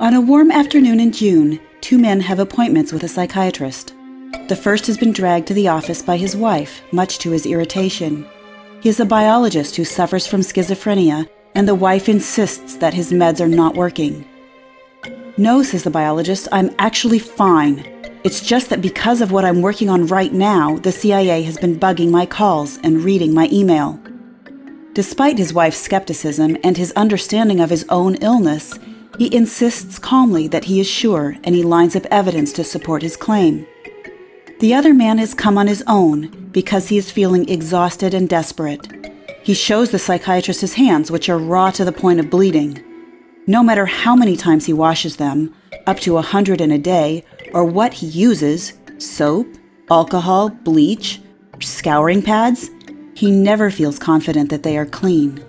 On a warm afternoon in June, two men have appointments with a psychiatrist. The first has been dragged to the office by his wife, much to his irritation. He is a biologist who suffers from schizophrenia, and the wife insists that his meds are not working. No, says the biologist, I'm actually fine. It's just that because of what I'm working on right now, the CIA has been bugging my calls and reading my email. Despite his wife's skepticism and his understanding of his own illness, he insists calmly that he is sure and he lines up evidence to support his claim. The other man has come on his own because he is feeling exhausted and desperate. He shows the psychiatrist his hands, which are raw to the point of bleeding. No matter how many times he washes them, up to a hundred in a day, or what he uses soap, alcohol, bleach, scouring pads he never feels confident that they are clean.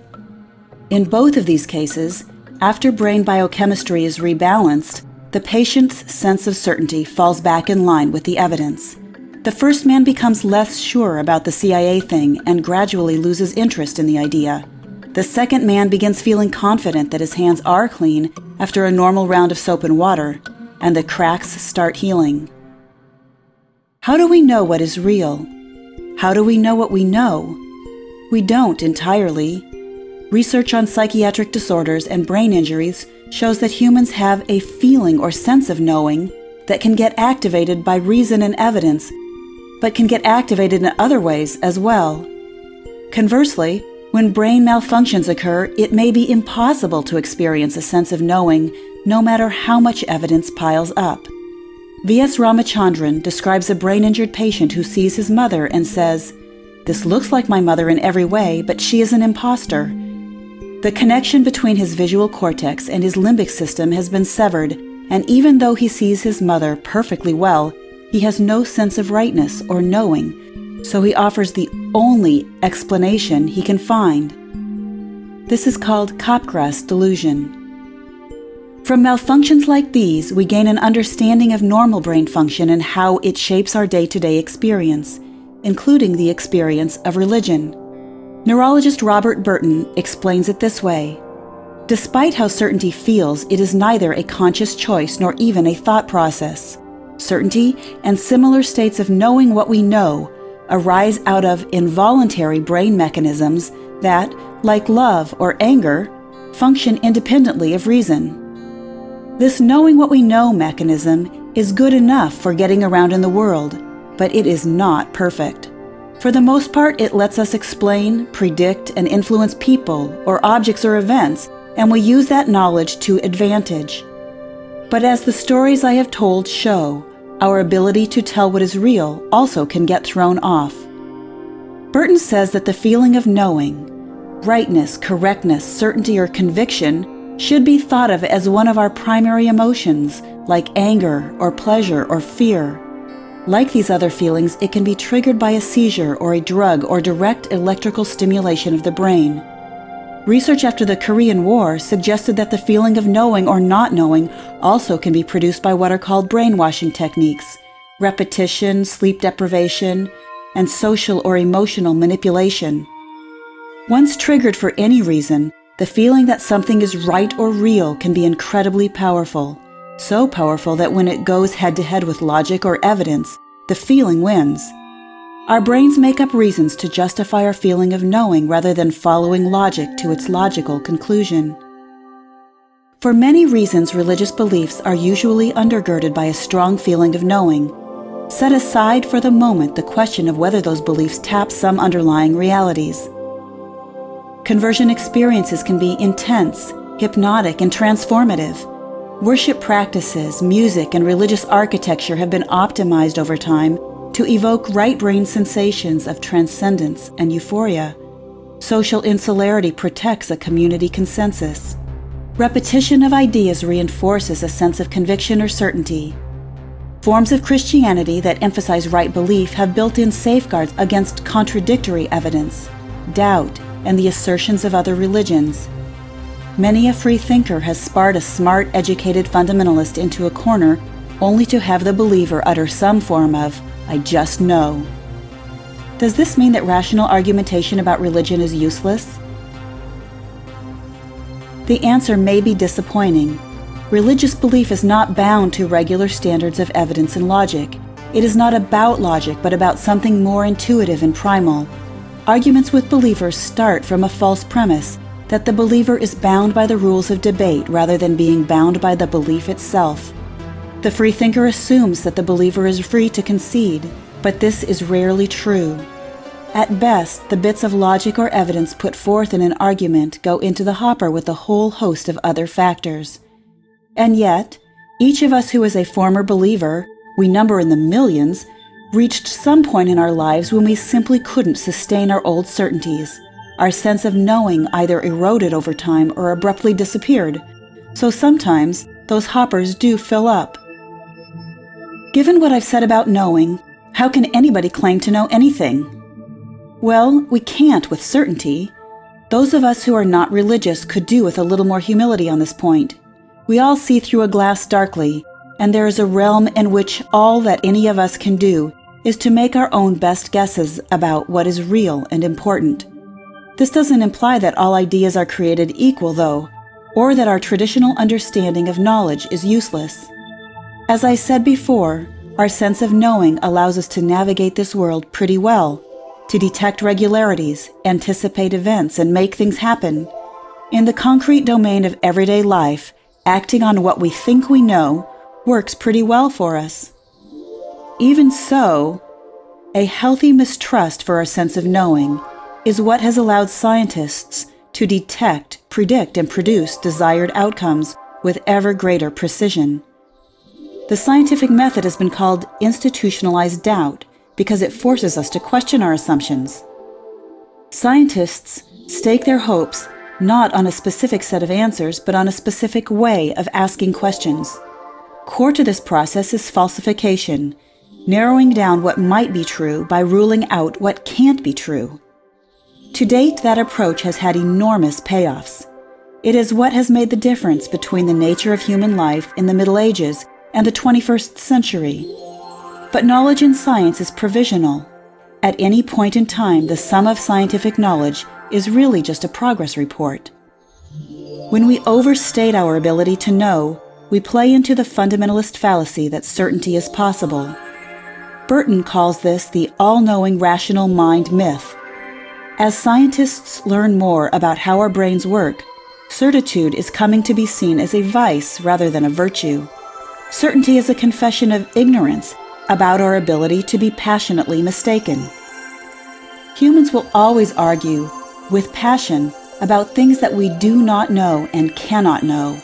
In both of these cases, after brain biochemistry is rebalanced, the patient's sense of certainty falls back in line with the evidence. The first man becomes less sure about the CIA thing and gradually loses interest in the idea. The second man begins feeling confident that his hands are clean after a normal round of soap and water, and the cracks start healing. How do we know what is real? How do we know what we know? We don't entirely. Research on psychiatric disorders and brain injuries shows that humans have a feeling or sense of knowing that can get activated by reason and evidence, but can get activated in other ways as well. Conversely, when brain malfunctions occur, it may be impossible to experience a sense of knowing no matter how much evidence piles up. V.S. Ramachandran describes a brain injured patient who sees his mother and says, This looks like my mother in every way, but she is an impostor. The connection between his visual cortex and his limbic system has been severed, and even though he sees his mother perfectly well, he has no sense of rightness or knowing, so he offers the only explanation he can find. This is called Capgras delusion. From malfunctions like these, we gain an understanding of normal brain function and how it shapes our day to day experience, including the experience of religion. Neurologist Robert Burton explains it this way Despite how certainty feels, it is neither a conscious choice nor even a thought process. Certainty and similar states of knowing what we know arise out of involuntary brain mechanisms that, like love or anger, function independently of reason. This knowing what we know mechanism is good enough for getting around in the world, but it is not perfect. For the most part, it lets us explain, predict, and influence people or objects or events, and we use that knowledge to advantage. But as the stories I have told show, our ability to tell what is real also can get thrown off. Burton says that the feeling of knowing, rightness, correctness, certainty, or conviction should be thought of as one of our primary emotions, like anger or pleasure or fear. Like these other feelings, it can be triggered by a seizure or a drug or direct electrical stimulation of the brain. Research after the Korean War suggested that the feeling of knowing or not knowing also can be produced by what are called brainwashing techniques repetition, sleep deprivation, and social or emotional manipulation. Once triggered for any reason, the feeling that something is right or real can be incredibly powerful. So powerful that when it goes head to head with logic or evidence, the feeling wins. Our brains make up reasons to justify our feeling of knowing rather than following logic to its logical conclusion. For many reasons, religious beliefs are usually undergirded by a strong feeling of knowing. Set aside for the moment the question of whether those beliefs tap some underlying realities. Conversion experiences can be intense, hypnotic, and transformative. Worship practices, music, and religious architecture have been optimized over time to evoke right brain sensations of transcendence and euphoria. Social insularity protects a community consensus. Repetition of ideas reinforces a sense of conviction or certainty. Forms of Christianity that emphasize right belief have built in safeguards against contradictory evidence, doubt, and the assertions of other religions. Many a free thinker has sparred a smart, educated fundamentalist into a corner only to have the believer utter some form of, I just know. Does this mean that rational argumentation about religion is useless? The answer may be disappointing. Religious belief is not bound to regular standards of evidence and logic. It is not about logic, but about something more intuitive and primal. Arguments with believers start from a false premise that the believer is bound by the rules of debate rather than being bound by the belief itself. The freethinker assumes that the believer is free to concede, but this is rarely true. At best, the bits of logic or evidence put forth in an argument go into the hopper with a whole host of other factors. And yet, each of us who is a former believer, we number in the millions, reached some point in our lives when we simply couldn't sustain our old certainties. Our sense of knowing either eroded over time or abruptly disappeared. So sometimes those hoppers do fill up. Given what I've said about knowing, how can anybody claim to know anything? Well, we can't with certainty. Those of us who are not religious could do with a little more humility on this point. We all see through a glass darkly, and there is a realm in which all that any of us can do is to make our own best guesses about what is real and important. This doesn't imply that all ideas are created equal, though, or that our traditional understanding of knowledge is useless. As I said before, our sense of knowing allows us to navigate this world pretty well, to detect regularities, anticipate events, and make things happen. In the concrete domain of everyday life, acting on what we think we know works pretty well for us. Even so, a healthy mistrust for our sense of knowing is what has allowed scientists to detect, predict, and produce desired outcomes with ever greater precision. The scientific method has been called institutionalized doubt because it forces us to question our assumptions. Scientists stake their hopes not on a specific set of answers, but on a specific way of asking questions. Core to this process is falsification, narrowing down what might be true by ruling out what can't be true. To date, that approach has had enormous payoffs. It is what has made the difference between the nature of human life in the Middle Ages and the 21st century. But knowledge in science is provisional. At any point in time, the sum of scientific knowledge is really just a progress report. When we overstate our ability to know, we play into the fundamentalist fallacy that certainty is possible. Burton calls this the all knowing rational mind myth. As scientists learn more about how our brains work, certitude is coming to be seen as a vice rather than a virtue. Certainty is a confession of ignorance about our ability to be passionately mistaken. Humans will always argue with passion about things that we do not know and cannot know.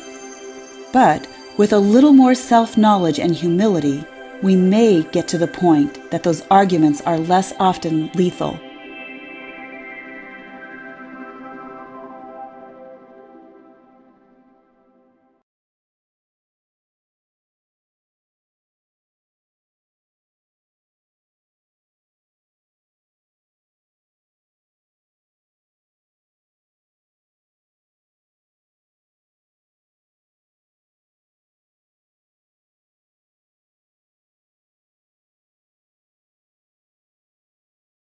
But with a little more self knowledge and humility, we may get to the point that those arguments are less often lethal.